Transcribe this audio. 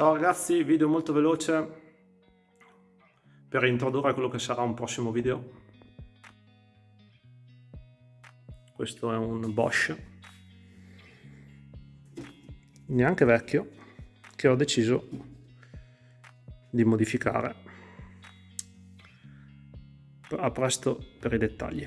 Ciao ragazzi, video molto veloce per introdurre quello che sarà un prossimo video. Questo è un Bosch, neanche vecchio, che ho deciso di modificare. A presto per i dettagli.